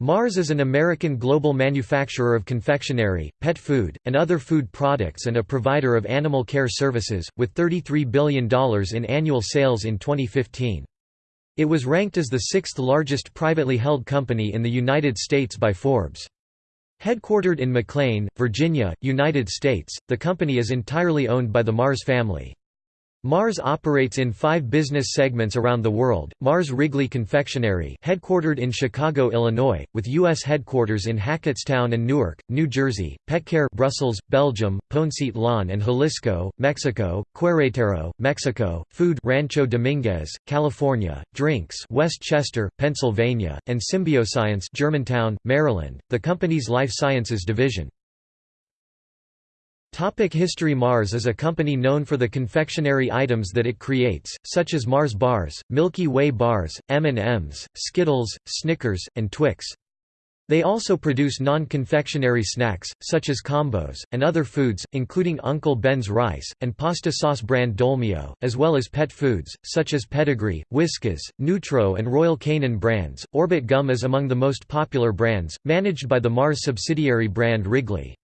Mars is an American global manufacturer of confectionery, pet food, and other food products and a provider of animal care services, with $33 billion in annual sales in 2015. It was ranked as the sixth largest privately held company in the United States by Forbes. Headquartered in McLean, Virginia, United States, the company is entirely owned by the Mars family. Mars operates in five business segments around the world, Mars Wrigley Confectionery headquartered in Chicago, Illinois, with U.S. headquarters in Hackettstown and Newark, New Jersey, Petcare Brussels, Belgium, Ponce Lawn and Jalisco, Mexico, Querétaro, Mexico, Food Rancho Dominguez, California, Drinks West Chester, Pennsylvania, and Symbioscience Germantown, Maryland, the company's life sciences division. Topic History Mars is a company known for the confectionery items that it creates, such as Mars bars, Milky Way bars, M&Ms, Skittles, Snickers, and Twix. They also produce non-confectionery snacks, such as combos, and other foods, including Uncle Ben's rice, and pasta sauce brand Dolmio, as well as pet foods, such as Pedigree, Whiskas, Nutro and Royal Canin brands. Orbit Gum is among the most popular brands, managed by the Mars subsidiary brand Wrigley.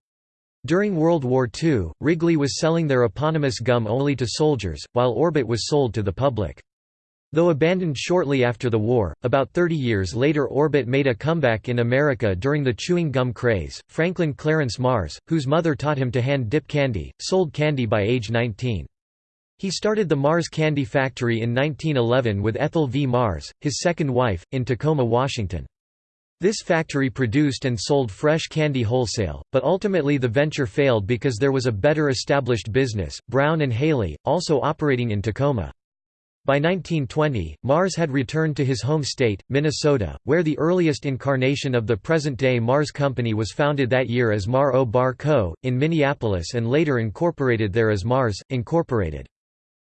During World War II, Wrigley was selling their eponymous gum only to soldiers, while Orbit was sold to the public. Though abandoned shortly after the war, about 30 years later Orbit made a comeback in America during the chewing gum craze. Franklin Clarence Mars, whose mother taught him to hand dip candy, sold candy by age 19. He started the Mars Candy Factory in 1911 with Ethel V. Mars, his second wife, in Tacoma, Washington. This factory produced and sold fresh candy wholesale, but ultimately the venture failed because there was a better established business, Brown and Haley, also operating in Tacoma. By 1920, Mars had returned to his home state, Minnesota, where the earliest incarnation of the present-day Mars Company was founded that year as Mar O Bar Co., in Minneapolis and later incorporated there as Mars, Incorporated.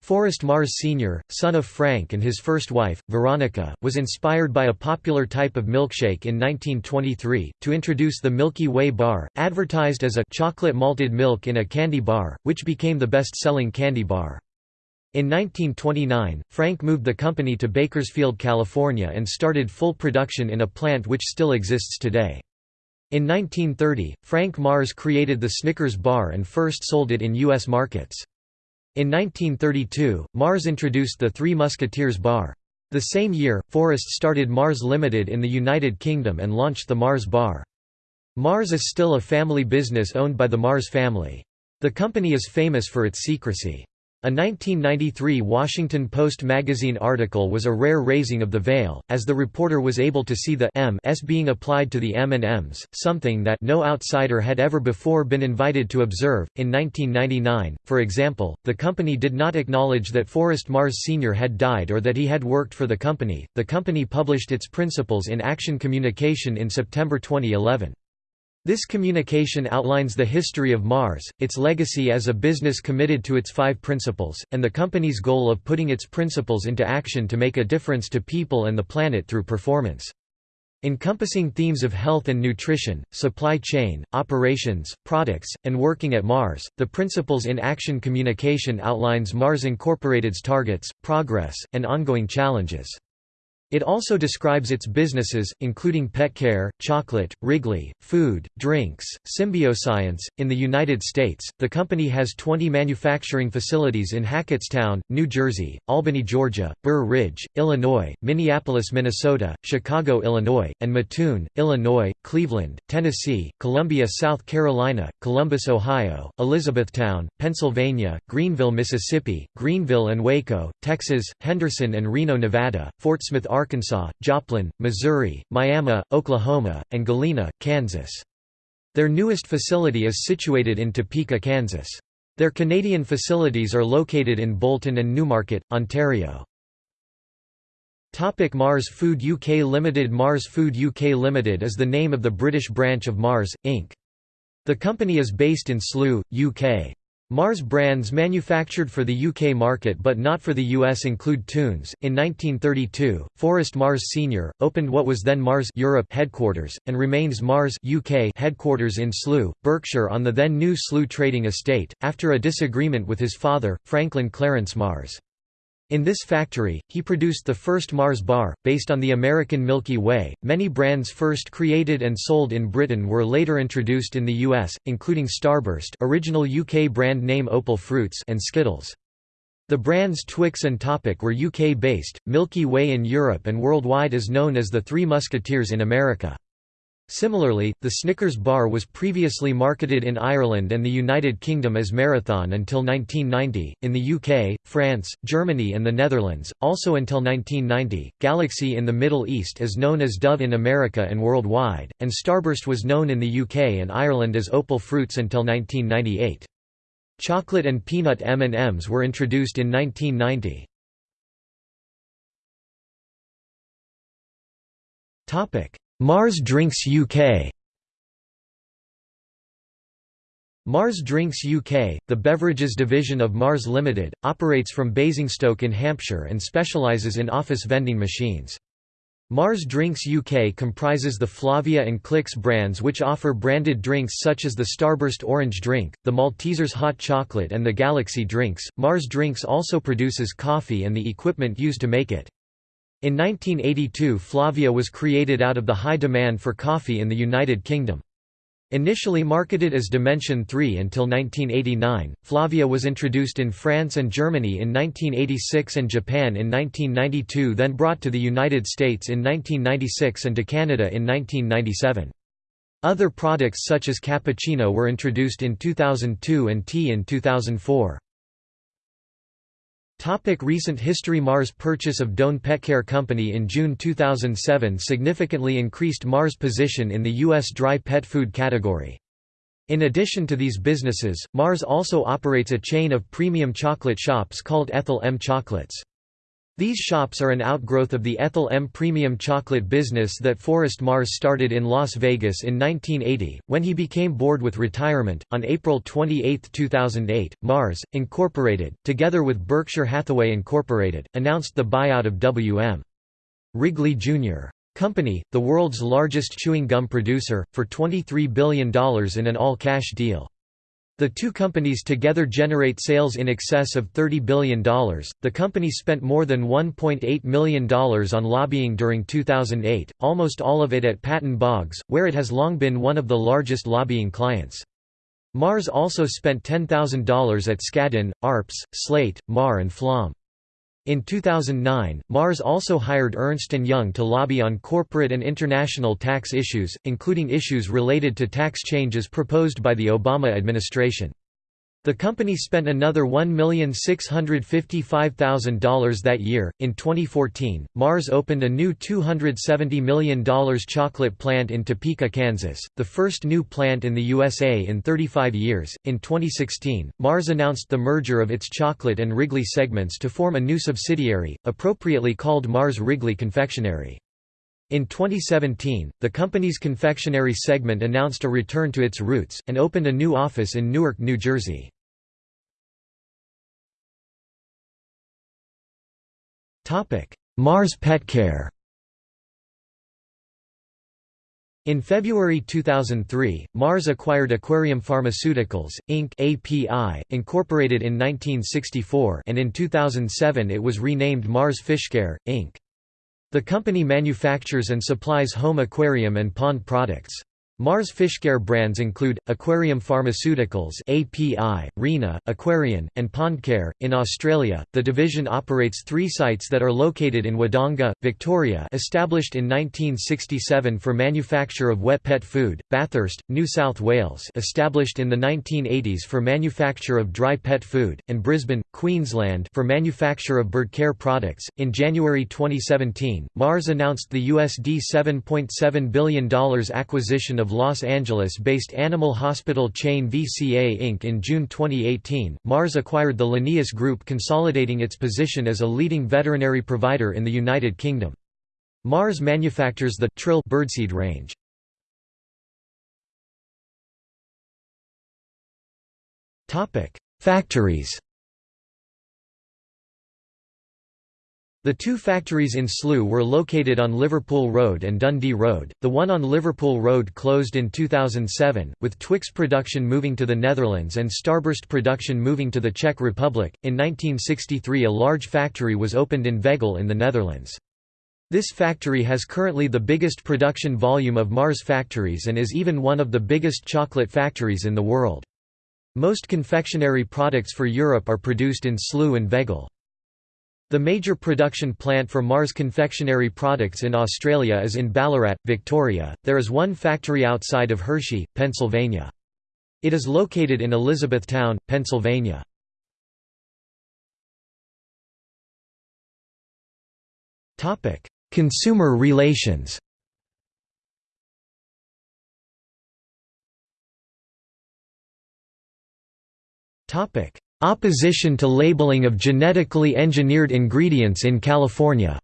Forrest Mars Sr., son of Frank and his first wife, Veronica, was inspired by a popular type of milkshake in 1923, to introduce the Milky Way bar, advertised as a chocolate malted milk in a candy bar, which became the best-selling candy bar. In 1929, Frank moved the company to Bakersfield, California and started full production in a plant which still exists today. In 1930, Frank Mars created the Snickers bar and first sold it in U.S. markets. In 1932, Mars introduced the Three Musketeers bar. The same year, Forrest started Mars Limited in the United Kingdom and launched the Mars bar. Mars is still a family business owned by the Mars family. The company is famous for its secrecy. A 1993 Washington Post magazine article was a rare raising of the veil, as the reporter was able to see the M s being applied to the M&Ms, something that no outsider had ever before been invited to observe. In 1999, for example, the company did not acknowledge that Forrest Mars Sr. had died or that he had worked for the company. The company published its principles in Action Communication in September 2011. This communication outlines the history of Mars, its legacy as a business committed to its five principles, and the company's goal of putting its principles into action to make a difference to people and the planet through performance. Encompassing themes of health and nutrition, supply chain, operations, products, and working at Mars, the Principles in Action communication outlines Mars Incorporated's targets, progress, and ongoing challenges. It also describes its businesses, including pet care, chocolate, Wrigley, food, drinks, Symbioscience. In the United States, the company has 20 manufacturing facilities in Hackettstown, New Jersey, Albany, Georgia, Burr Ridge, Illinois, Minneapolis, Minnesota, Chicago, Illinois, and Mattoon, Illinois, Cleveland, Tennessee, Columbia, South Carolina, Columbus, Ohio, Elizabethtown, Pennsylvania, Greenville, Mississippi, Greenville and Waco, Texas, Henderson and Reno, Nevada, Fort Smith, Arkansas, Joplin, Missouri, Miami, Oklahoma, and Galena, Kansas. Their newest facility is situated in Topeka, Kansas. Their Canadian facilities are located in Bolton and Newmarket, Ontario. Topic Mars Food UK Limited Mars Food UK Limited is the name of the British branch of Mars, Inc. The company is based in Slough, UK. Mars brands manufactured for the UK market but not for the US include Tunes. In 1932, Forrest Mars Sr. opened what was then Mars Europe headquarters, and remains Mars UK headquarters in Slough, Berkshire on the then new Slough trading estate, after a disagreement with his father, Franklin Clarence Mars. In this factory, he produced the first Mars bar, based on the American Milky Way. Many brands first created and sold in Britain were later introduced in the US, including Starburst, original UK brand name Opal Fruits, and Skittles. The brands Twix and Topic were UK-based, Milky Way in Europe and worldwide is known as the Three Musketeers in America. Similarly, the Snickers bar was previously marketed in Ireland and the United Kingdom as Marathon until 1990, in the UK, France, Germany and the Netherlands, also until 1990, Galaxy in the Middle East is known as Dove in America and worldwide, and Starburst was known in the UK and Ireland as Opal Fruits until 1998. Chocolate and peanut M&Ms were introduced in 1990. Mars Drinks UK Mars Drinks UK, the beverages division of Mars Limited, operates from Basingstoke in Hampshire and specialises in office vending machines. Mars Drinks UK comprises the Flavia and Clix brands which offer branded drinks such as the Starburst Orange Drink, the Maltesers Hot Chocolate and the Galaxy Drinks. Mars Drinks also produces coffee and the equipment used to make it. In 1982 Flavia was created out of the high demand for coffee in the United Kingdom. Initially marketed as Dimension 3 until 1989, Flavia was introduced in France and Germany in 1986 and Japan in 1992 then brought to the United States in 1996 and to Canada in 1997. Other products such as cappuccino were introduced in 2002 and tea in 2004. Topic recent history Mars' purchase of Doane Petcare Company in June 2007 significantly increased Mars' position in the U.S. dry pet food category. In addition to these businesses, Mars also operates a chain of premium chocolate shops called Ethel M Chocolates. These shops are an outgrowth of the Ethel M premium chocolate business that Forrest Mars started in Las Vegas in 1980, when he became bored with retirement. On April 28, 2008, Mars, Incorporated, together with Berkshire Hathaway Incorporated, announced the buyout of W.M. Wrigley Jr. Company, the world's largest chewing gum producer, for $23 billion in an all-cash deal. The two companies together generate sales in excess of $30 billion. The company spent more than $1.8 million on lobbying during 2008, almost all of it at Patton Boggs, where it has long been one of the largest lobbying clients. Mars also spent $10,000 at Skadden, Arps, Slate, Meagher, and Flom. In 2009, Mars also hired Ernst & Young to lobby on corporate and international tax issues, including issues related to tax changes proposed by the Obama administration. The company spent another $1,655,000 that year. In 2014, Mars opened a new $270 million chocolate plant in Topeka, Kansas, the first new plant in the USA in 35 years. In 2016, Mars announced the merger of its chocolate and Wrigley segments to form a new subsidiary, appropriately called Mars Wrigley Confectionery. In 2017, the company's confectionery segment announced a return to its roots, and opened a new office in Newark, New Jersey. Mars Petcare In February 2003, Mars acquired Aquarium Pharmaceuticals, Inc. API, incorporated in 1964 and in 2007 it was renamed Mars Fishcare, Inc. The company manufactures and supplies home aquarium and pond products. Mars Fishcare brands include Aquarium Pharmaceuticals (API), Rena, Aquarian, and Pondcare. In Australia, the division operates 3 sites that are located in Wodonga, Victoria, established in 1967 for manufacture of wet pet food; Bathurst, New South Wales, established in the 1980s for manufacture of dry pet food; and Brisbane, Queensland, for manufacture of bird care products. In January 2017, Mars announced the USD $7.7 billion acquisition of of Los Angeles-based animal hospital chain VCA Inc. In June 2018, Mars acquired the Linnaeus Group consolidating its position as a leading veterinary provider in the United Kingdom. Mars manufactures the Trill birdseed range. Factories The two factories in Slough were located on Liverpool Road and Dundee Road. The one on Liverpool Road closed in 2007, with Twix production moving to the Netherlands and Starburst production moving to the Czech Republic. In 1963, a large factory was opened in Veghel in the Netherlands. This factory has currently the biggest production volume of Mars factories and is even one of the biggest chocolate factories in the world. Most confectionery products for Europe are produced in Slough and Veghel. The major production plant for Mars confectionery products in Australia is in Ballarat, Victoria. There is one factory outside of Hershey, Pennsylvania. It is located in Elizabethtown, Pennsylvania. Topic: Consumer relations. Topic: Opposition to labeling of genetically engineered ingredients in California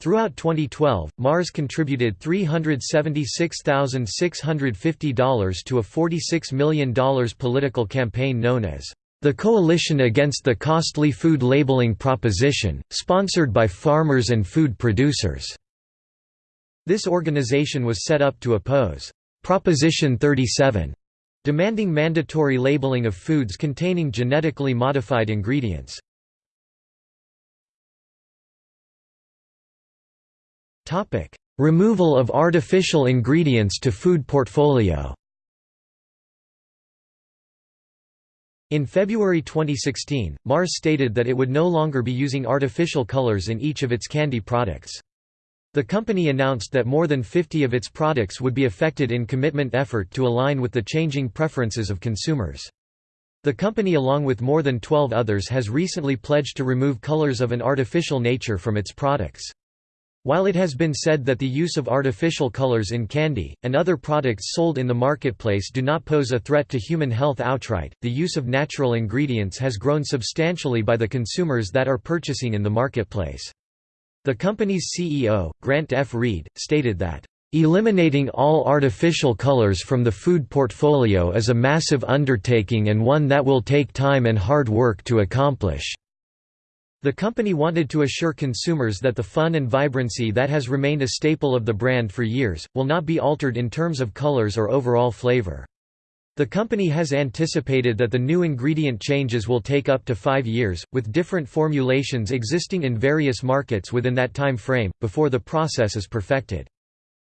Throughout 2012, Mars contributed $376,650 to a $46 million political campaign known as the Coalition Against the Costly Food Labeling Proposition, sponsored by farmers and food producers. This organization was set up to oppose Proposition 37 demanding mandatory labeling of foods containing genetically modified ingredients. Removal of artificial ingredients to food portfolio In February 2016, Mars stated that it would no longer be using artificial colors in each of its candy products. The company announced that more than 50 of its products would be affected in commitment effort to align with the changing preferences of consumers. The company along with more than 12 others has recently pledged to remove colors of an artificial nature from its products. While it has been said that the use of artificial colors in candy, and other products sold in the marketplace do not pose a threat to human health outright, the use of natural ingredients has grown substantially by the consumers that are purchasing in the marketplace. The company's CEO, Grant F. Reid, stated that, "...eliminating all artificial colors from the food portfolio is a massive undertaking and one that will take time and hard work to accomplish." The company wanted to assure consumers that the fun and vibrancy that has remained a staple of the brand for years, will not be altered in terms of colors or overall flavor. The company has anticipated that the new ingredient changes will take up to five years, with different formulations existing in various markets within that time frame, before the process is perfected.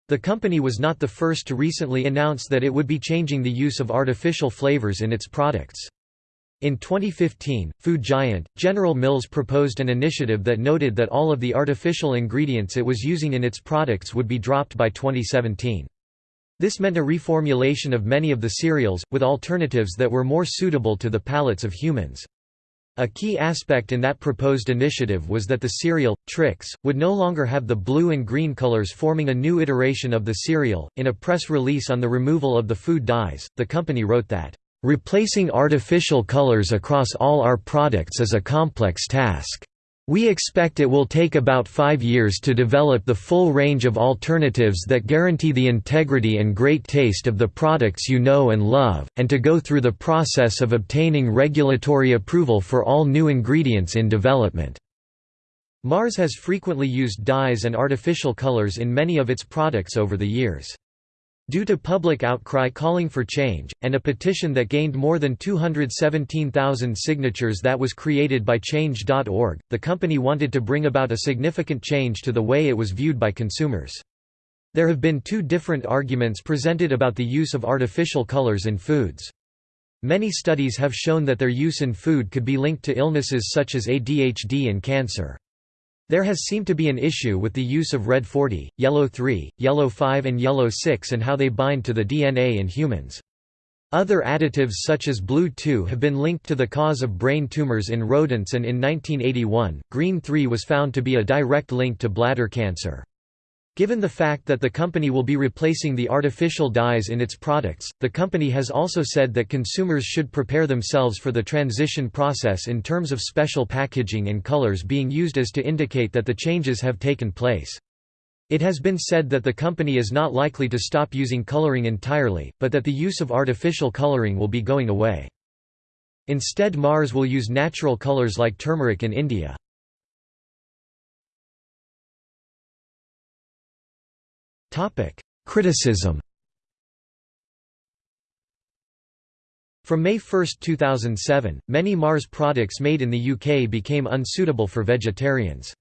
The company was not the first to recently announce that it would be changing the use of artificial flavors in its products. In 2015, food giant, General Mills proposed an initiative that noted that all of the artificial ingredients it was using in its products would be dropped by 2017. This meant a reformulation of many of the cereals, with alternatives that were more suitable to the palates of humans. A key aspect in that proposed initiative was that the cereal, Trix, would no longer have the blue and green colors forming a new iteration of the cereal. In a press release on the removal of the food dyes, the company wrote that, Replacing artificial colors across all our products is a complex task. We expect it will take about five years to develop the full range of alternatives that guarantee the integrity and great taste of the products you know and love, and to go through the process of obtaining regulatory approval for all new ingredients in development. Mars has frequently used dyes and artificial colors in many of its products over the years. Due to public outcry calling for change, and a petition that gained more than 217,000 signatures that was created by Change.org, the company wanted to bring about a significant change to the way it was viewed by consumers. There have been two different arguments presented about the use of artificial colors in foods. Many studies have shown that their use in food could be linked to illnesses such as ADHD and cancer. There has seemed to be an issue with the use of red 40, yellow 3, yellow 5 and yellow 6 and how they bind to the DNA in humans. Other additives such as blue 2 have been linked to the cause of brain tumors in rodents and in 1981, green 3 was found to be a direct link to bladder cancer. Given the fact that the company will be replacing the artificial dyes in its products, the company has also said that consumers should prepare themselves for the transition process in terms of special packaging and colors being used as to indicate that the changes have taken place. It has been said that the company is not likely to stop using coloring entirely, but that the use of artificial coloring will be going away. Instead Mars will use natural colors like turmeric in India. Criticism From May 1, 2007, many Mars products made in the UK became unsuitable for vegetarians.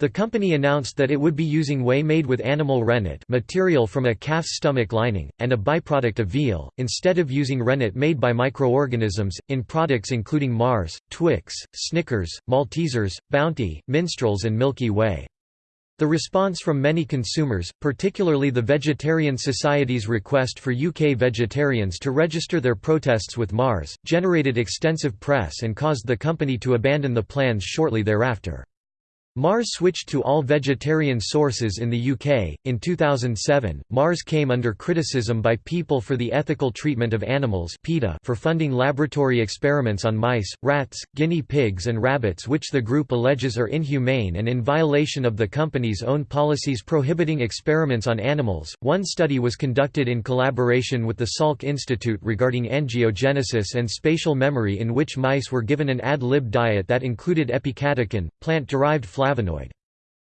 The company announced that it would be using whey made with animal rennet material from a calf's stomach lining, and a byproduct of veal, instead of using rennet made by microorganisms, in products including Mars, Twix, Snickers, Maltesers, Bounty, Minstrels and Milky Way. The response from many consumers, particularly the Vegetarian Society's request for UK vegetarians to register their protests with Mars, generated extensive press and caused the company to abandon the plans shortly thereafter. Mars switched to all vegetarian sources in the UK. In 2007, Mars came under criticism by People for the Ethical Treatment of Animals for funding laboratory experiments on mice, rats, guinea pigs, and rabbits, which the group alleges are inhumane and in violation of the company's own policies prohibiting experiments on animals. One study was conducted in collaboration with the Salk Institute regarding angiogenesis and spatial memory, in which mice were given an ad lib diet that included epicatechin, plant derived flavonoid.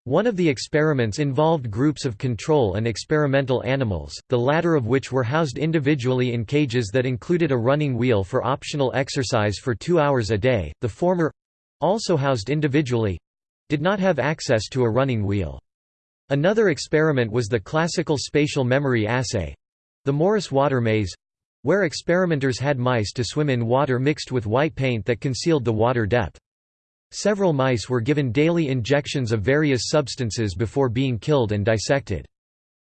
One of the experiments involved groups of control and experimental animals, the latter of which were housed individually in cages that included a running wheel for optional exercise for two hours a day, the former—also housed individually—did not have access to a running wheel. Another experiment was the classical spatial memory assay—the Morris water maze—where experimenters had mice to swim in water mixed with white paint that concealed the water depth. Several mice were given daily injections of various substances before being killed and dissected.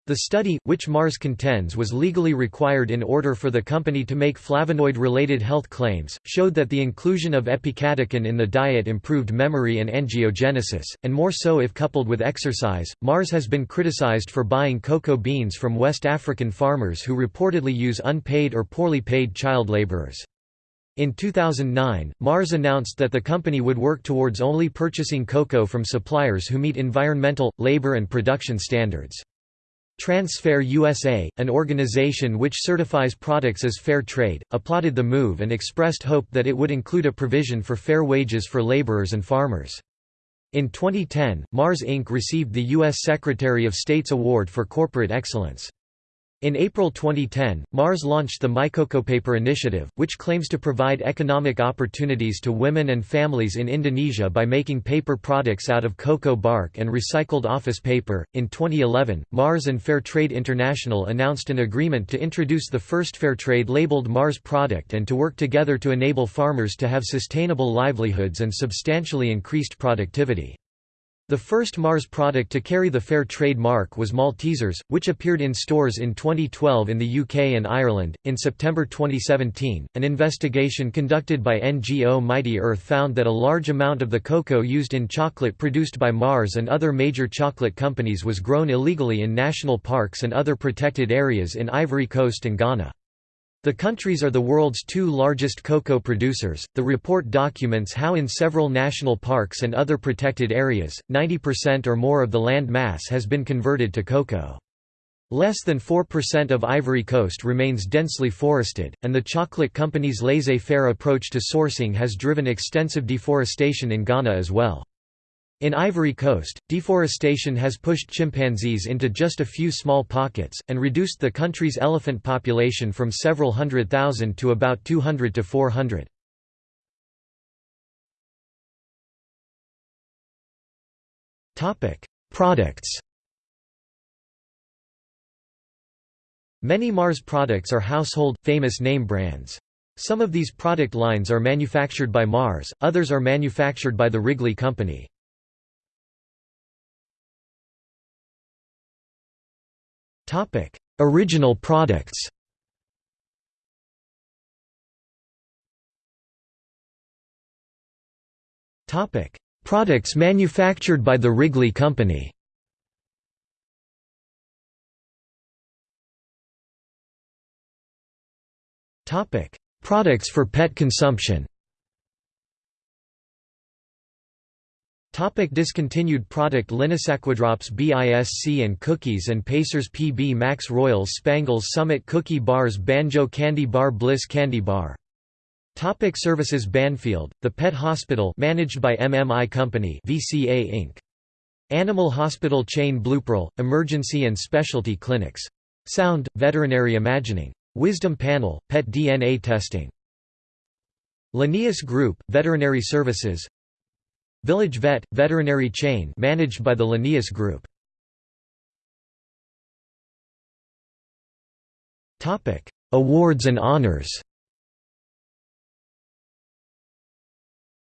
The study, which Mars contends was legally required in order for the company to make flavonoid-related health claims, showed that the inclusion of epicatechin in the diet improved memory and angiogenesis, and more so if coupled with exercise. Mars has been criticized for buying cocoa beans from West African farmers who reportedly use unpaid or poorly paid child laborers. In 2009, Mars announced that the company would work towards only purchasing cocoa from suppliers who meet environmental, labor and production standards. Transfair USA, an organization which certifies products as fair trade, applauded the move and expressed hope that it would include a provision for fair wages for laborers and farmers. In 2010, Mars Inc. received the U.S. Secretary of State's Award for Corporate Excellence. In April 2010, Mars launched the MyCocoPaper initiative, which claims to provide economic opportunities to women and families in Indonesia by making paper products out of cocoa bark and recycled office paper. In 2011, Mars and Fairtrade International announced an agreement to introduce the first Fairtrade labeled Mars product and to work together to enable farmers to have sustainable livelihoods and substantially increased productivity. The first Mars product to carry the Fair Trade mark was Maltesers, which appeared in stores in 2012 in the UK and Ireland. In September 2017, an investigation conducted by NGO Mighty Earth found that a large amount of the cocoa used in chocolate produced by Mars and other major chocolate companies was grown illegally in national parks and other protected areas in Ivory Coast and Ghana. The countries are the world's two largest cocoa producers. The report documents how, in several national parks and other protected areas, 90% or more of the land mass has been converted to cocoa. Less than 4% of Ivory Coast remains densely forested, and the chocolate company's laissez faire approach to sourcing has driven extensive deforestation in Ghana as well. In Ivory Coast, deforestation has pushed chimpanzees into just a few small pockets, and reduced the country's elephant population from several hundred thousand to about 200 to 400. Products Many Mars products are household, famous name brands. Some of these product lines are manufactured by Mars, others are manufactured by the Wrigley Company. Topic: Original products. Topic: Products manufactured by the Wrigley Company. Topic: Products for pet consumption. Topic discontinued product Linisaqudrops BISC and Cookies and Pacers PB Max Royals Spangles Summit Cookie Bars Banjo Candy Bar Bliss Candy Bar Topic services Banfield, the Pet Hospital managed by MMI Company VCA Inc. Animal hospital chain Bluepearl, emergency and specialty clinics. Sound, veterinary Imagining. Wisdom Panel, pet DNA testing. Linnaeus Group, veterinary services. Village Vet, veterinary chain managed by the Linnaeus Group. Awards and honors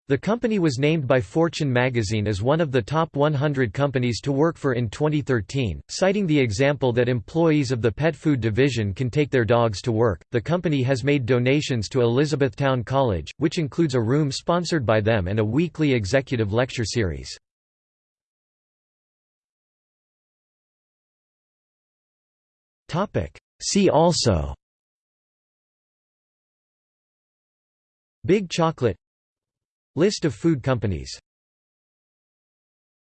The company was named by Fortune magazine as one of the top 100 companies to work for in 2013, citing the example that employees of the pet food division can take their dogs to work. The company has made donations to Elizabethtown College, which includes a room sponsored by them and a weekly executive lecture series. Topic: See also Big chocolate List of food companies